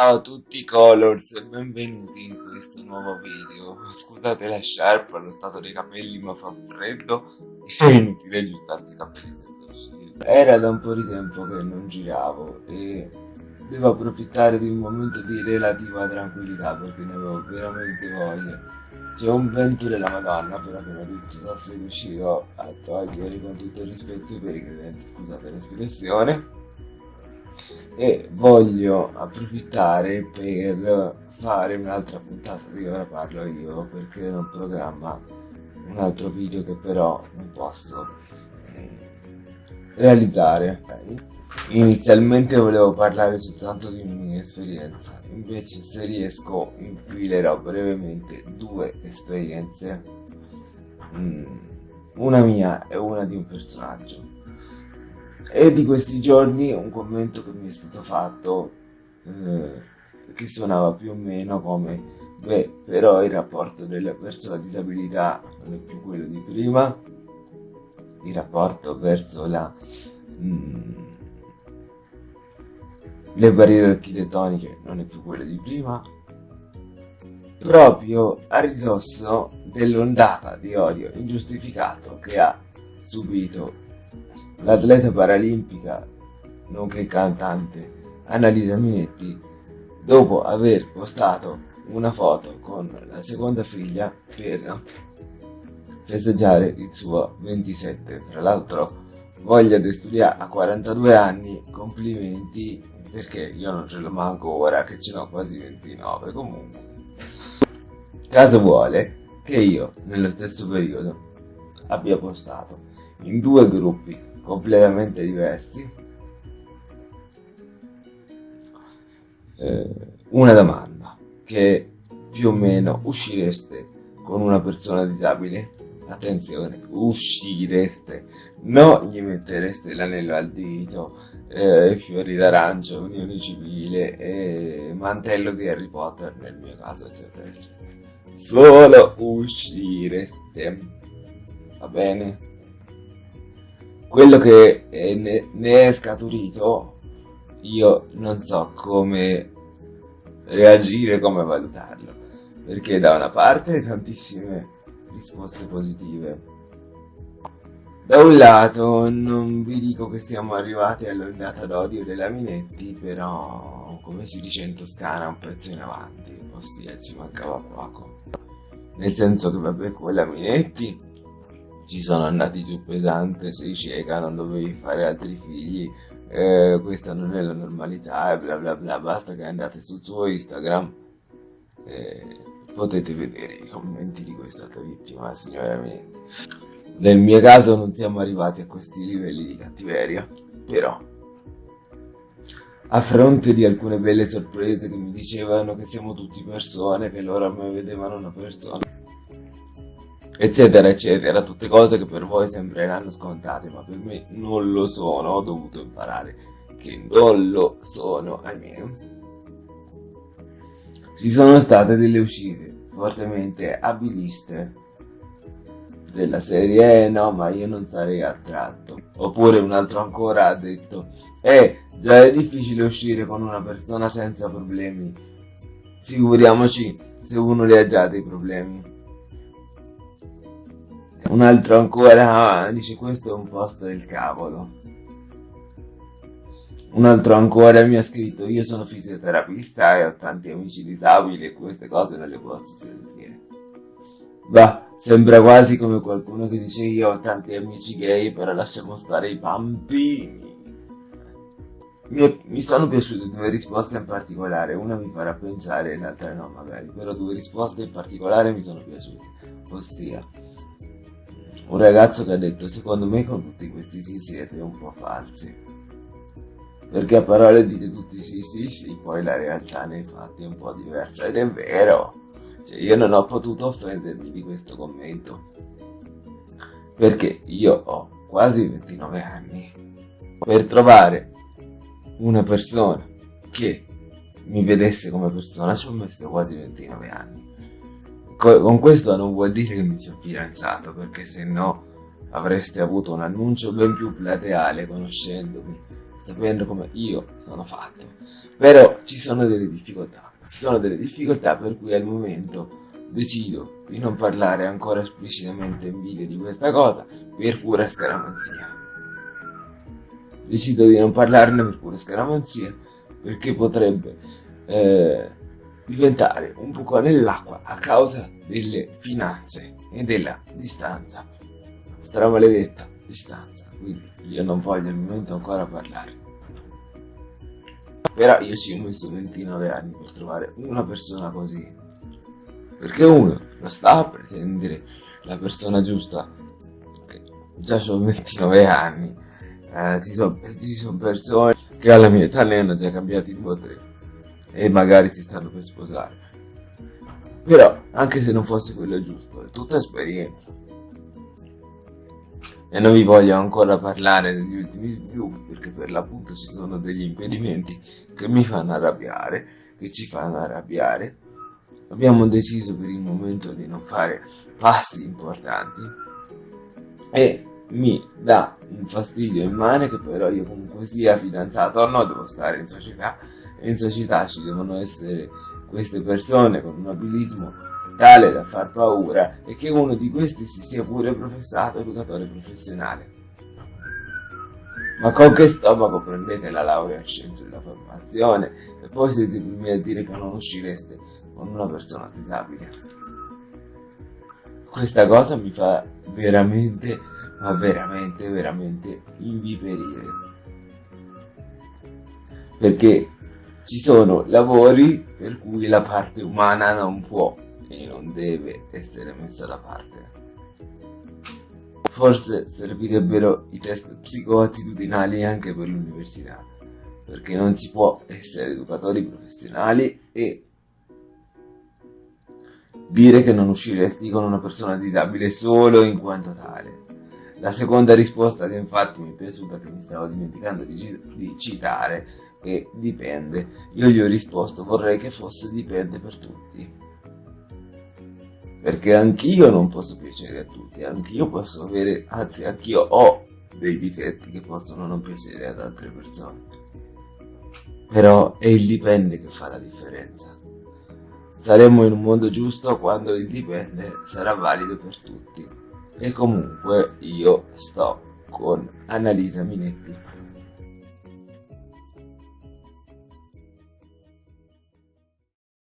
Ciao a tutti colors e benvenuti in questo nuovo video. Scusate la sciarpa, lo stato dei capelli ma fa freddo e inutile aggiustarsi i capelli senza uscire. Era da un po' di tempo che non giravo e devo approfittare di un momento di relativa tranquillità perché ne avevo veramente voglia. C'è un vento della madonna però che non so se riuscirò a togliere con tutto il rispetto per i credenti, scusate l'espressione e voglio approfittare per fare un'altra puntata di ora parlo io perché ho in programma un altro video che però non posso eh, realizzare inizialmente volevo parlare soltanto di una mia esperienza invece se riesco infilerò brevemente due esperienze mm, una mia e una di un personaggio e di questi giorni un commento che mi è stato fatto eh, che suonava più o meno come beh però il rapporto delle persone con disabilità non è più quello di prima. Il rapporto verso la mm, le barriere architettoniche non è più quello di prima proprio a ridosso dell'ondata di odio ingiustificato che ha subito l'atleta paralimpica, nonché cantante Annalisa Minetti, dopo aver postato una foto con la seconda figlia per festeggiare il suo 27. Tra l'altro voglia di studiare a 42 anni, complimenti perché io non ce l'ho manco ora che ce l'ho quasi 29 comunque. Caso vuole che io nello stesso periodo abbia postato in due gruppi completamente diversi. Eh, una domanda, che più o meno uscireste con una persona disabile? Attenzione, uscireste, non gli mettereste l'anello al dito, eh, fiori d'arancio, unione civile, eh, mantello di Harry Potter nel mio caso, eccetera, eccetera. Solo uscireste, va bene? Quello che ne, ne è scaturito io non so come reagire, come valutarlo, perché da una parte tantissime risposte positive. Da un lato non vi dico che siamo arrivati all'ondata d'odio della Minetti, però come si dice in Toscana un pezzo in avanti, ossia ci mancava poco. Nel senso che vabbè quella Minetti ci sono andati giù pesante, sei cieca, non dovevi fare altri figli, eh, questa non è la normalità e bla bla bla, basta che andate sul suo Instagram e potete vedere i commenti di questa tua vittima, signora Minetti. Nel mio caso non siamo arrivati a questi livelli di cattiveria, però a fronte di alcune belle sorprese che mi dicevano che siamo tutti persone, che loro a me vedevano una persona, eccetera eccetera. Tutte cose che per voi sembreranno scontate ma per me non lo sono. Ho dovuto imparare che non lo sono ahimè. Ci sono state delle uscite fortemente abiliste della serie eh, no ma io non sarei attratto. Oppure un altro ancora ha detto eh già è difficile uscire con una persona senza problemi. Figuriamoci se uno ne ha già dei problemi un altro ancora dice questo è un posto del cavolo. Un altro ancora mi ha scritto io sono fisioterapista e ho tanti amici disabili e queste cose non le posso sentire. Bah, sembra quasi come qualcuno che dice io ho tanti amici gay però lasciamo stare i bambini. Mi, mi, sono piaciute due risposte in particolare, una mi farà pensare e l'altra no magari, però due risposte in particolare mi sono piaciute, ossia un ragazzo che ha detto secondo me con tutti questi sì siete un po' falsi. Perché a parole dite tutti sì sì sì, poi la realtà nei fatti è un po' diversa ed è vero. Cioè io non ho potuto offendermi di questo commento. Perché io ho quasi 29 anni. Per trovare una persona che mi vedesse come persona ci ho messo quasi 29 anni con questo non vuol dire che mi sono fidanzato, perché se no avreste avuto un annuncio ben più plateale conoscendomi. sapendo come io sono fatto. Però ci sono delle difficoltà, ci sono delle difficoltà per cui al momento decido di non parlare ancora esplicitamente in video di questa cosa per pura scaramanzia. Decido di non parlarne per pura scaramanzia perché potrebbe eh, diventare un buco nell'acqua a causa delle finanze e della distanza. Stramaledetta distanza, quindi io non voglio al momento ancora parlare. Però io ci ho messo 29 anni per trovare una persona così. Perché uno non sta a pretendere la persona giusta. Già ho 29 anni. Eh, ci sono son persone che alla mia età ne hanno già cambiati due o tre e magari si stanno per sposare. Però, anche se non fosse quello giusto, è tutta esperienza. E non vi voglio ancora parlare degli ultimi sviluppi, perché per l'appunto ci sono degli impedimenti che mi fanno arrabbiare, che ci fanno arrabbiare. Abbiamo deciso per il momento di non fare passi importanti e mi dà un fastidio immane che però io comunque sia fidanzato o no, devo stare in società in società ci devono essere queste persone con un abilismo tale da far paura e che uno di questi si sia pure professato educatore professionale. Ma con che stomaco prendete la laurea in scienze della formazione e poi siete i primi a dire che non uscireste con una persona disabile? Questa cosa mi fa veramente, ma veramente, veramente inviperire. Perché ci sono lavori per cui la parte umana non può e non deve essere messa da parte. Forse servirebbero i test psicoattitudinali anche per l'università, perché non si può essere educatori professionali e dire che non usciresti con una persona disabile solo in quanto tale. La seconda risposta che infatti mi è piaciuta, che mi stavo dimenticando di, di citare, è dipende. Io gli ho risposto vorrei che fosse dipende per tutti. Perché anch'io non posso piacere a tutti, anch'io posso avere, anzi anch'io ho dei difetti che possono non piacere ad altre persone. Però è il dipende che fa la differenza. Saremo in un mondo giusto quando il dipende sarà valido per tutti. E comunque io sto con Annalisa Minetti